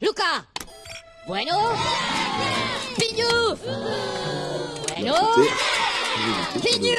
Luca. Bueno. Piñu. Bueno. Piñu.